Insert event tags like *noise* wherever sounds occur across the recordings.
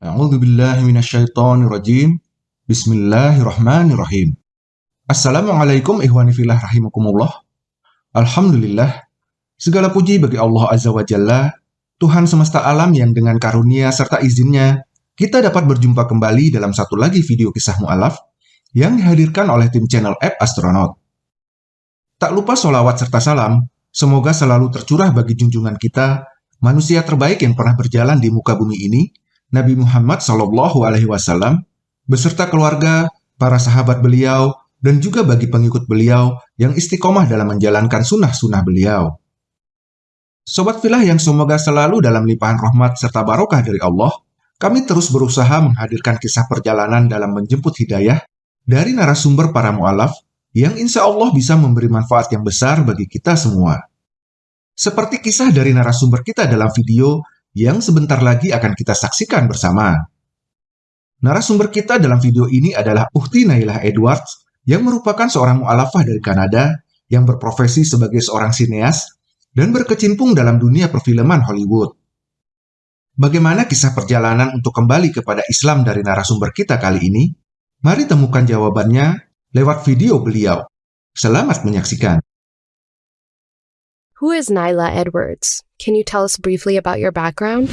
A'udzu billahi minasyaitonir rajim. Bismillahirrahmanirrahim. Assalamualaikum fillah rahimakumullah. Alhamdulillah. Segala puji bagi Allah Azza wa Jalla, Tuhan semesta alam yang dengan karunia serta izinnya, kita dapat berjumpa kembali dalam satu lagi video kisah mu'alaf yang dihadirkan oleh tim channel App Astronaut. Tak lupa solawat serta salam, semoga selalu tercurah bagi junjungan kita, manusia terbaik yang pernah berjalan di muka bumi ini, Nabi Muhammad Shallallahu Alaihi Wasallam beserta keluarga, para sahabat beliau, dan juga bagi pengikut beliau yang istiqomah dalam menjalankan sunnah-sunnah beliau. Sobat filah yang semoga selalu dalam limpahan rahmat serta barokah dari Allah, kami terus berusaha menghadirkan kisah perjalanan dalam menjemput hidayah dari narasumber para mu'alaf yang insya Allah bisa memberi manfaat yang besar bagi kita semua. Seperti kisah dari narasumber kita dalam video yang sebentar lagi akan kita saksikan bersama. Narasumber kita dalam video ini adalah Uhti Nailah Edwards yang merupakan seorang mu'alafah dari Kanada yang berprofesi sebagai seorang sineas dan berkecimpung dalam dunia perfilman Hollywood. Bagaimana kisah perjalanan untuk kembali kepada Islam dari narasumber kita kali ini? Mari temukan jawabannya lewat video beliau. Selamat menyaksikan. Who is Nyla Edwards? Can you tell us briefly about your background?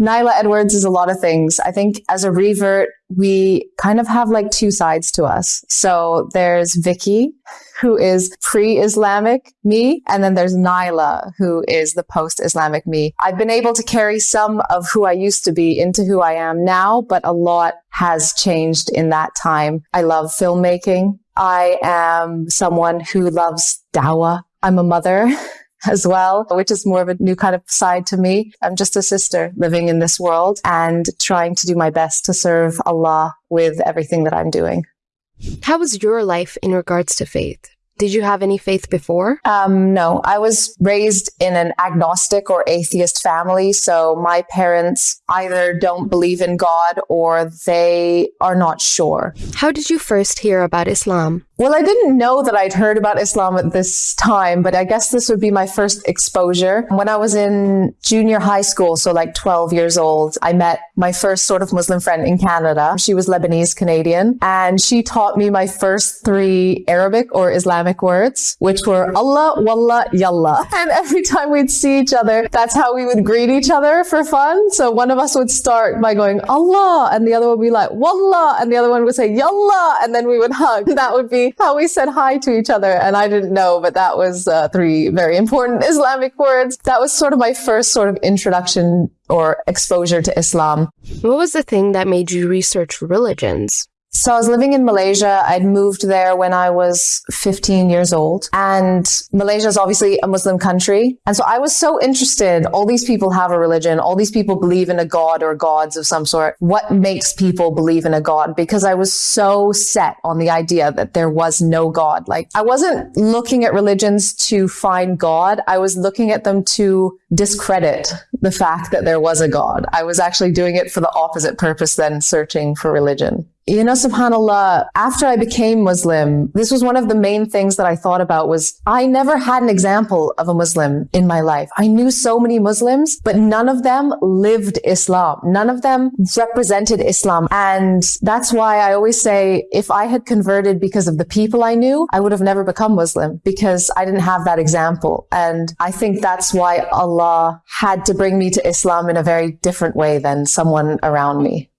Nyla Edwards is a lot of things. I think as a revert, we kind of have like two sides to us. So there's Vicky, who is pre-Islamic me, and then there's Nyla, who is the post-Islamic me. I've been able to carry some of who I used to be into who I am now, but a lot has changed in that time. I love filmmaking. I am someone who loves dawah. I'm a mother. *laughs* *laughs* as well, which is more of a new kind of side to me. I'm just a sister living in this world and trying to do my best to serve Allah with everything that I'm doing. How was your life in regards to faith? Did you have any faith before? Um, no, I was raised in an agnostic or atheist family. So my parents either don't believe in God or they are not sure. How did you first hear about Islam? Well, I didn't know that I'd heard about Islam at this time, but I guess this would be my first exposure. When I was in junior high school, so like 12 years old, I met my first sort of Muslim friend in Canada. She was Lebanese Canadian and she taught me my first three Arabic or Islamic words, which were Allah, Wallah, Yallah. *laughs* And every time we'd see each other, that's how we would greet each other for fun. So one of us would start by going Allah and the other would be like Wallah and the other one would say Yallah and then we would hug. *laughs* That would be *laughs* how we said hi to each other. And I didn't know, but that was uh, three very important *laughs* Islamic words. That was sort of my first sort of introduction or exposure to Islam. What was the thing that made you research religions? So I was living in Malaysia. I'd moved there when I was 15 years old. And Malaysia is obviously a Muslim country. And so I was so interested. All these people have a religion. All these people believe in a God or gods of some sort. What makes people believe in a God? Because I was so set on the idea that there was no God. Like I wasn't looking at religions to find God. I was looking at them to discredit the fact that there was a God. I was actually doing it for the opposite purpose than searching for religion. You know, subhanAllah, after I became Muslim, this was one of the main things that I thought about was I never had an example of a Muslim in my life. I knew so many Muslims, but none of them lived Islam. None of them represented Islam. And that's why I always say, if I had converted because of the people I knew, I would have never become Muslim because I didn't have that example. And I think that's why Allah had to bring me to Islam in a very different way than someone around me.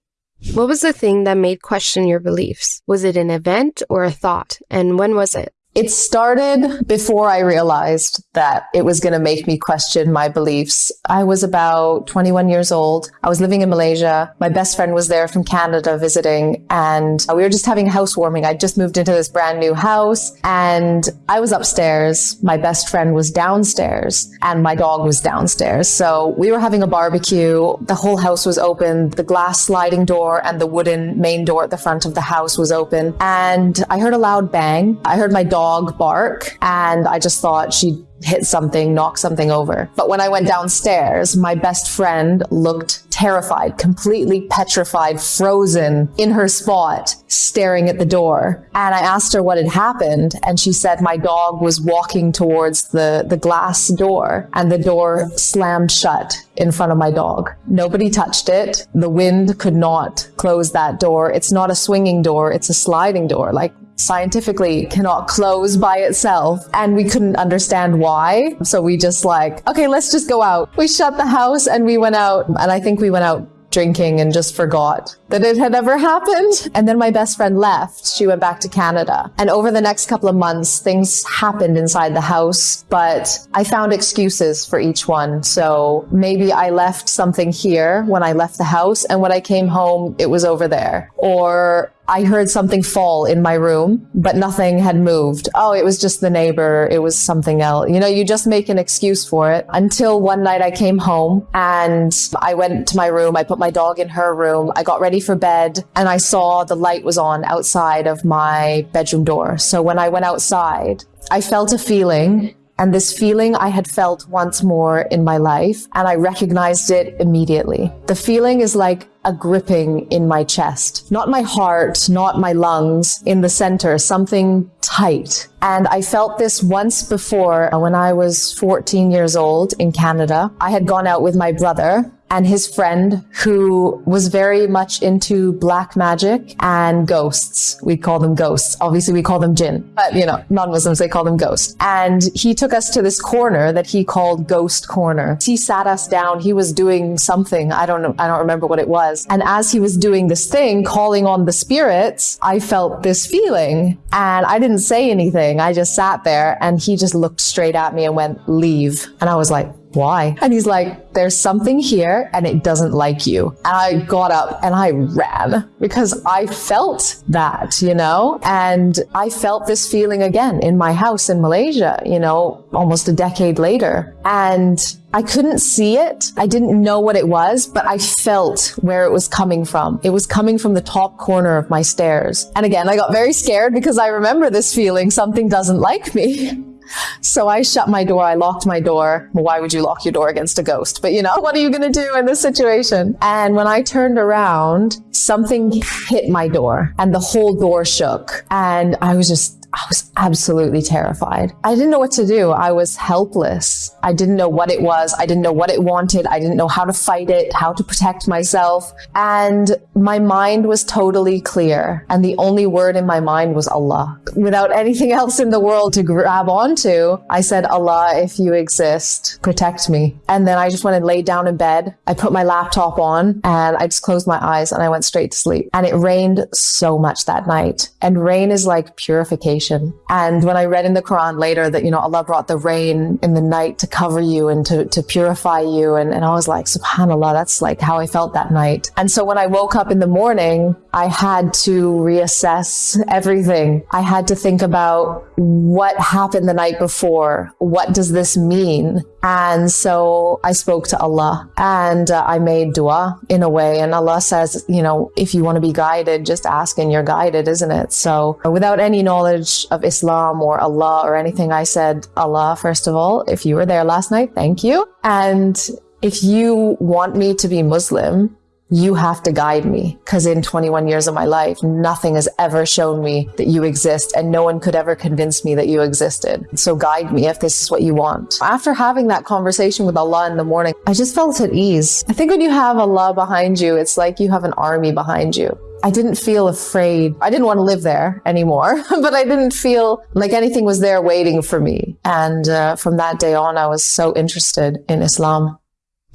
What was the thing that made question your beliefs? Was it an event or a thought? And when was it? It started before I realized that it was going to make me question my beliefs. I was about 21 years old. I was living in Malaysia. My best friend was there from Canada visiting and we were just having housewarming. I just moved into this brand new house and I was upstairs. My best friend was downstairs and my dog was downstairs. So we were having a barbecue. The whole house was open. The glass sliding door and the wooden main door at the front of the house was open. And I heard a loud bang. I heard my dog dog bark and I just thought she'd hit something, knock something over. But when I went downstairs, my best friend looked terrified, completely petrified, frozen in her spot, staring at the door. And I asked her what had happened, and she said my dog was walking towards the, the glass door, and the door slammed shut in front of my dog. Nobody touched it. The wind could not close that door. It's not a swinging door, it's a sliding door. Like scientifically cannot close by itself and we couldn't understand why so we just like okay let's just go out we shut the house and we went out and i think we went out drinking and just forgot that it had ever *laughs* happened. And then my best friend left. She went back to Canada. And over the next couple of months, things happened inside the house, but I found excuses for each one. So maybe I left something here when I left the house, and when I came home, it was over there. Or I heard something fall in my room, but nothing had moved. Oh, it was just the neighbor. It was something else. You know, you just make an excuse for it until one night I came home and I went to my room. I put my dog in her room. I got ready for bed and I saw the light was on outside of my bedroom door. So when I went outside, I felt a feeling and this feeling I had felt once more in my life, and I recognized it immediately. The feeling is like a gripping in my chest, not my heart, not my lungs, in the center, something tight. And I felt this once before uh, when I was 14 years old in Canada. I had gone out with my brother and his friend who was very much into black magic and ghosts. We call them ghosts. Obviously, we call them jinn, but you know, non-Muslims, they call them ghosts. And he took us to this corner that he called Ghost Corner. He sat us down. He was doing something. I don't know. I don't remember what it was. And as he was doing this thing, calling on the spirits, I felt this feeling and I didn't say anything. I just sat there and he just looked straight at me and went, leave. And I was like, why? And he's like, there's something here and it doesn't like you. And I got up and I ran because I felt that, you know, and I felt this feeling again in my house in Malaysia, you know, almost a decade later. And I couldn't see it. I didn't know what it was, but I felt where it was coming from. It was coming from the top corner of my stairs. And again, I got very scared because I remember this feeling something doesn't like me. *laughs* So I shut my door. I locked my door. Why would you lock your door against a ghost? But you know, *laughs* what are you going to do in this situation? And when I turned around, something hit my door and the whole door shook. And I was just I was absolutely terrified. I didn't know what to do. I was helpless. I didn't know what it was. I didn't know what it wanted. I didn't know how to fight it, how to protect myself. And my mind was totally clear. And the only word in my mind was Allah. Without anything *laughs* else in the world to grab onto, I said, Allah, if you exist, protect me. And then I just went and laid down in bed. I put my laptop on and I just closed my eyes and I went straight to sleep. And it rained so much that night. And rain is like purification and when I read in the Quran later that, you know, Allah brought the rain in the night to cover you and to, to purify you. And, and I was like, subhanAllah, that's like how I felt that night. And so when I woke up in the morning, I had to reassess everything. I had to think about what happened the night before. What does this mean? And so I spoke to Allah and uh, I made dua in a way. And Allah says, you know, if you want to be guided, just ask and you're guided, isn't it? So without any knowledge of Islam or Allah or anything, I said, Allah, first of all, if you were there last night, thank you. And if you want me to be Muslim, you have to guide me because in 21 years of my life, nothing has ever shown me that you exist and no one could ever convince me that you existed. So guide me if this is what you want. After having that conversation with Allah in the morning, I just felt at ease. I think when you have Allah behind you, it's like you have an army behind you. I didn't feel afraid. I didn't want to live there anymore, *laughs* but I didn't feel like anything was there waiting for me. And uh, from that day on, I was so interested in Islam.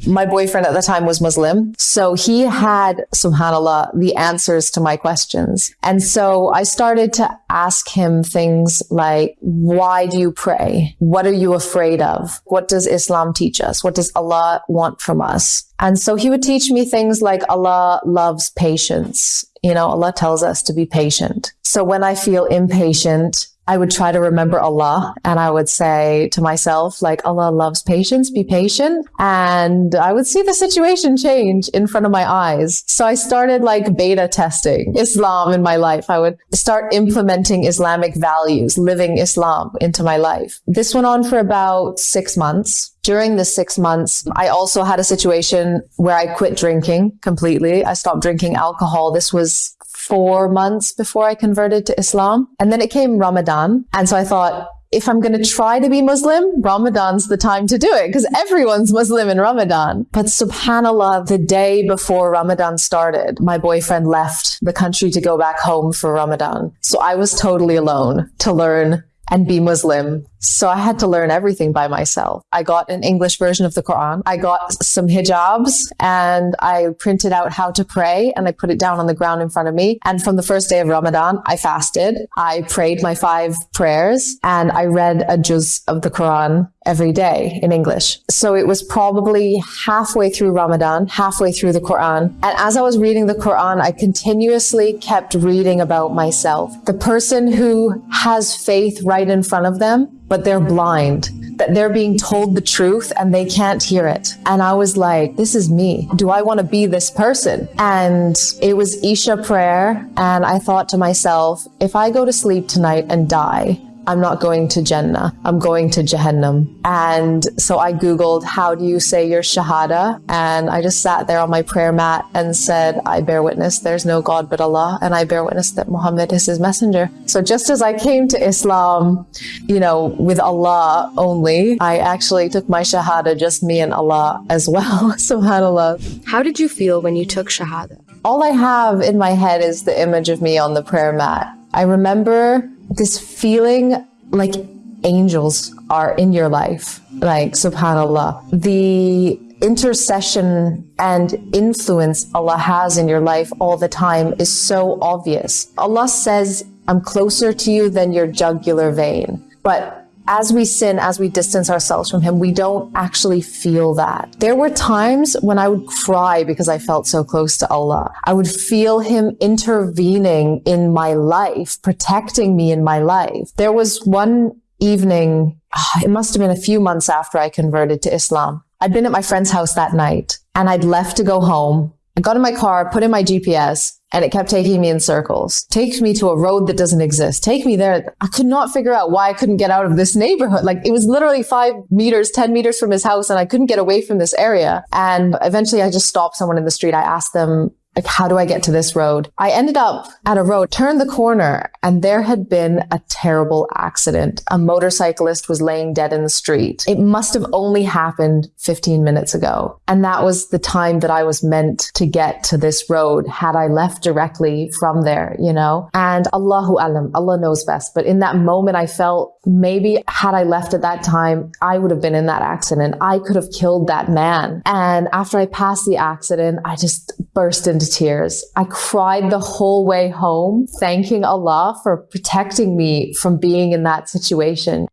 My boyfriend at the time was Muslim. So he had, subhanAllah, the answers to my questions. And so I started to ask him things like, why do you pray? What are you afraid of? What does Islam teach us? What does Allah want from us? And so he would teach me things like Allah loves patience. You know, Allah tells us to be patient. So when I feel impatient, I would try to remember Allah and I would say to myself, like, Allah loves patience, be patient. And I would see the situation change in front of my eyes. So I started like beta testing Islam in my life. I would start implementing Islamic values, living Islam into my life. This went on for about six months. During the six months, I also had a situation where I quit drinking completely. I stopped drinking alcohol. This was four months before I converted to Islam. And then it came Ramadan. And so I thought, if I'm going to try to be Muslim, Ramadan's the time to do it because everyone's Muslim in Ramadan. But subhanAllah, the day before Ramadan started, my boyfriend left the country to go back home for Ramadan. So I was totally alone to learn and be Muslim so I had to learn everything by myself. I got an English version of the Quran. I got some hijabs and I printed out how to pray and I put it down on the ground in front of me. And from the first day of Ramadan, I fasted. I prayed my five prayers and I read a juz of the Quran every day in English. So it was probably halfway through Ramadan, halfway through the Quran. And as I was reading the Quran, I continuously kept reading about myself. The person who has faith right in front of them but they're blind, that they're being told the truth and they can't hear it. And I was like, this is me. Do I want to be this person? And it was Isha prayer. And I thought to myself, if I go to sleep tonight and die, I'm not going to Jannah. I'm going to Jahannam. And so I Googled, how do you say your Shahada? And I just sat there on my prayer mat and said, I bear witness there's no God but Allah. And I bear witness that Muhammad is his messenger. So just as I came to Islam, you know, with Allah only, I actually took my Shahada, just me and Allah as well. *laughs* SubhanAllah. How did you feel when you took Shahada? All I have in my head is the image of me on the prayer mat. I remember this feeling like angels are in your life, like subhanAllah. The intercession and influence Allah has in your life all the time is so obvious. Allah says, I'm closer to you than your jugular vein. But as we sin, as we distance ourselves from Him, we don't actually feel that. There were times when I would cry because I felt so close to Allah. I would feel Him intervening in my life, protecting me in my life. There was one evening, ah, it must have been a few months after I converted to Islam. I'd been at my friend's house that night and I'd left to go home. I got in my car, put in my GPS, and it kept taking me in circles. Takes me to a road that doesn't exist. Take me there. I could not figure out why I couldn't get out of this neighborhood. Like it was literally five meters, 10 meters from his house and I couldn't get away from this area. And eventually I just stopped someone in the street. I asked them, like, how do I get to this road? I ended up at a road, turned the corner, and there had been a terrible accident. A motorcyclist was laying dead in the street. It must have only happened 15 minutes ago. And that was the time that I was meant to get to this road had I left directly from there, you know? And Allahu Alam, Allah knows best. But in that moment, I felt maybe had I left at that time, I would have been in that accident. I could have killed that man. And after I passed the accident, I just burst into tears. I cried the whole way home, thanking Allah for protecting me from being in that situation.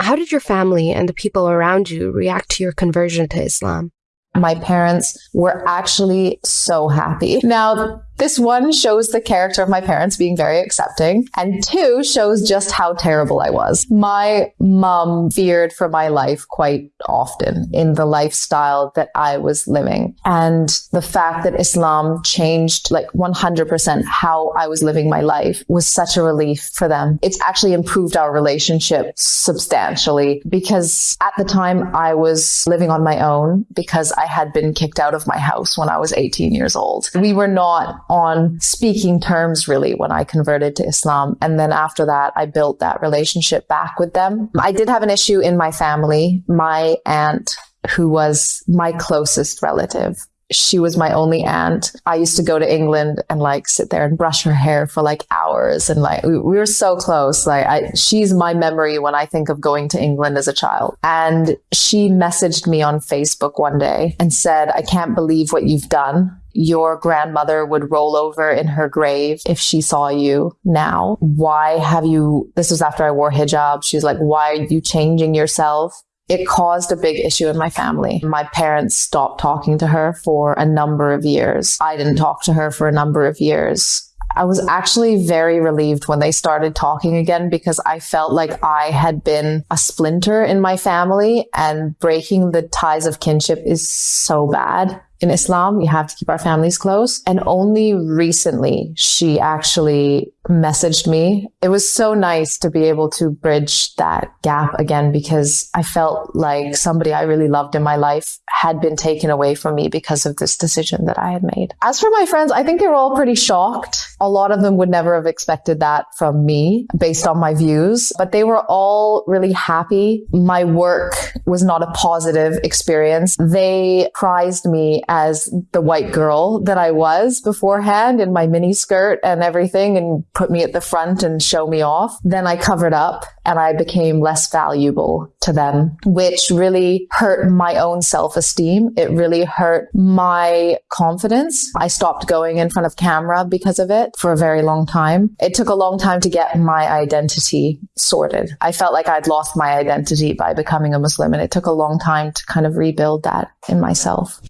How did your family and the people around you react to your conversion to Islam? My parents were actually so happy. Now, this one shows the character of my parents being very accepting, and two shows just how terrible I was. My mom feared for my life quite often in the lifestyle that I was living. And the fact that Islam changed like 100% how I was living my life was such a relief for them. It's actually improved our relationship substantially because at the time I was living on my own because I had been kicked out of my house when I was 18 years old. We were not on speaking terms really when I converted to Islam. And then after that, I built that relationship back with them. I did have an issue in my family. My aunt, who was my closest relative, she was my only aunt. I used to go to England and like sit there and brush her hair for like hours. And like, we, we were so close. Like, I, she's my memory when I think of going to England as a child. And she messaged me on Facebook one day and said, I can't believe what you've done your grandmother would roll over in her grave if she saw you now. Why have you, this was after I wore hijab. She's like, why are you changing yourself? It caused a big issue in my family. My parents stopped talking to her for a number of years. I didn't talk to her for a number of years. I was actually very relieved when they started talking again because I felt like I had been a splinter in my family and breaking the ties of kinship is so bad in Islam, we have to keep our families close. And only recently she actually messaged me. It was so nice to be able to bridge that gap again because I felt like somebody I really loved in my life had been taken away from me because of this decision that I had made. As for my friends, I think they were all pretty shocked. A lot of them would never have expected that from me based on my views, but they were all really happy. My work was not a positive experience. They prized me as the white girl that I was beforehand in my mini skirt and everything and put me at the front and show me off. Then I covered up and I became less valuable to them, which really hurt my own self esteem. It really hurt my confidence. I stopped going in front of camera because of it for a very long time. It took a long time to get my identity sorted. I felt like I'd lost my identity by becoming a Muslim and it took a long time to kind of rebuild that in myself.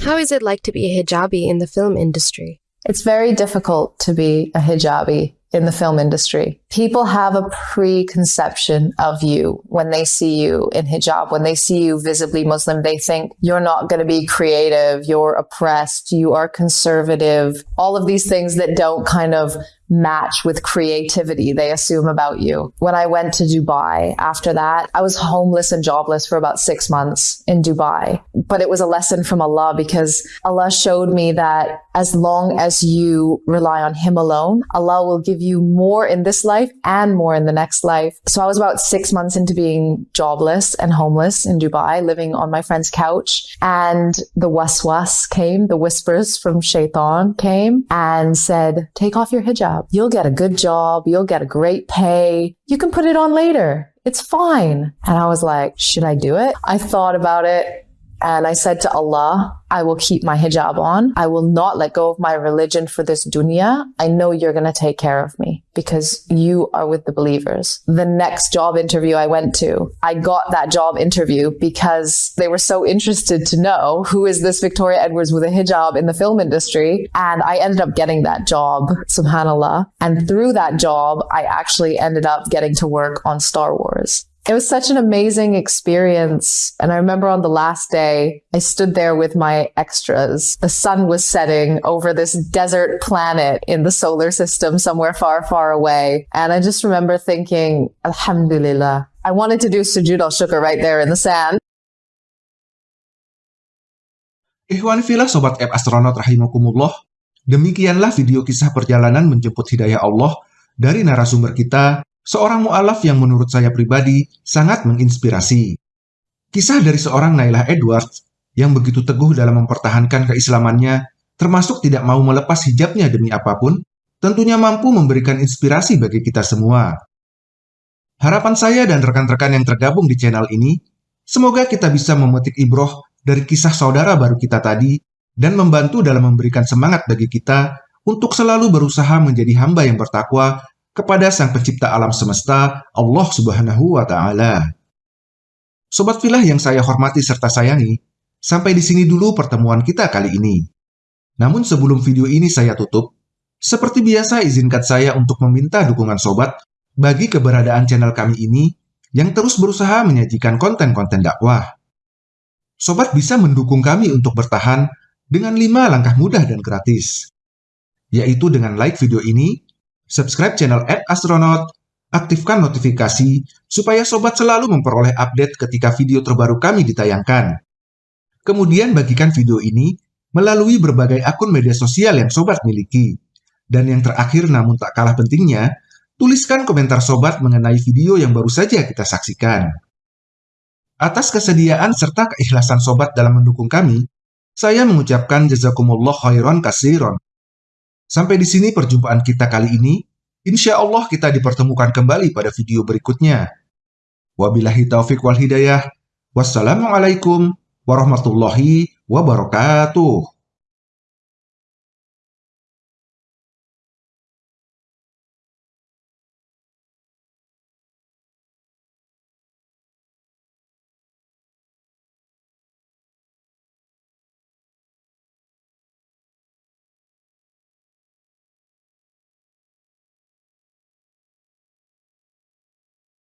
How is it like to be a hijabi in the film industry? It's very difficult to be a hijabi in the film industry. People have a preconception of you when they see you in hijab, when they see you visibly Muslim, they think you're not going to be creative, you're oppressed, you are conservative, all of these things that don't kind of match with creativity they assume about you. When I went to Dubai after that, I was homeless and jobless for about six months in Dubai. But it was a lesson from Allah because Allah showed me that as long as you rely on Him alone, Allah will give you more in this life and more in the next life. So I was about six months into being jobless and homeless in Dubai, living on my friend's couch. And the waswas came, the whispers from shaitan came and said, take off your hijab You'll get a good job. You'll get a great pay. You can put it on later. It's fine. And I was like, should I do it? I thought about it. And I said to Allah, I will keep my hijab on. I will not let go of my religion for this dunya. I know you're going to take care of me because you are with the believers. The next job interview I went to, I got that job interview because they were so interested to know who is this Victoria Edwards with a hijab in the film industry. And I ended up getting that job, subhanAllah. And through that job, I actually ended up getting to work on Star Wars. It was such an amazing experience. And I remember on the last day, I stood there with my extras. The sun was setting over this desert planet in the solar system somewhere far, far away. And I just remember thinking, Alhamdulillah. I wanted to do sujud al-shukr right there in the sand. Ikhwan filah Sobat App Astronaut Rahimakumullah, demikianlah video kisah perjalanan menjemput hidayah Allah dari narasumber kita seorang mu'alaf yang menurut saya pribadi sangat menginspirasi. Kisah dari seorang Nailah Edwards yang begitu teguh dalam mempertahankan keislamannya, termasuk tidak mau melepas hijabnya demi apa pun, tentunya mampu memberikan inspirasi bagi kita semua. Harapan saya dan rekan-rekan yang tergabung di channel ini, semoga kita bisa memetik ibroh dari kisah saudara baru kita tadi dan membantu dalam memberikan semangat bagi kita untuk selalu berusaha menjadi hamba yang bertakwa kepada Sang Pencipta alam semesta, Allah Subhanahu wa Ta'ala. Sobat filah yang saya hormati serta sayangi, sampai di sini dulu pertemuan kita kali ini. Namun sebelum video ini saya tutup, seperti biasa izinkan saya untuk meminta dukungan sobat bagi keberadaan channel kami ini yang terus berusaha menyajikan konten-konten dakwah. Sobat bisa mendukung kami untuk bertahan dengan 5 langkah mudah dan gratis, yaitu dengan like video ini, subscribe channel App Astronaut, aktifkan notifikasi supaya sobat selalu memperoleh update ketika video terbaru kami ditayangkan. Kemudian bagikan video ini melalui berbagai akun media sosial yang sobat miliki. Dan yang terakhir namun tak kalah pentingnya, tuliskan komentar sobat mengenai video yang baru saja kita saksikan. Atas kesediaan serta keikhlasan sobat dalam mendukung kami, saya mengucapkan jazakumullah khairan kasiron. Sampai di sini perjumpaan kita kali ini. Insya Allah kita dipertemukan kembali pada video berikutnya. Wabillahi taufik wal hidayah. Wassalamualaikum warahmatullahi wabarakatuh.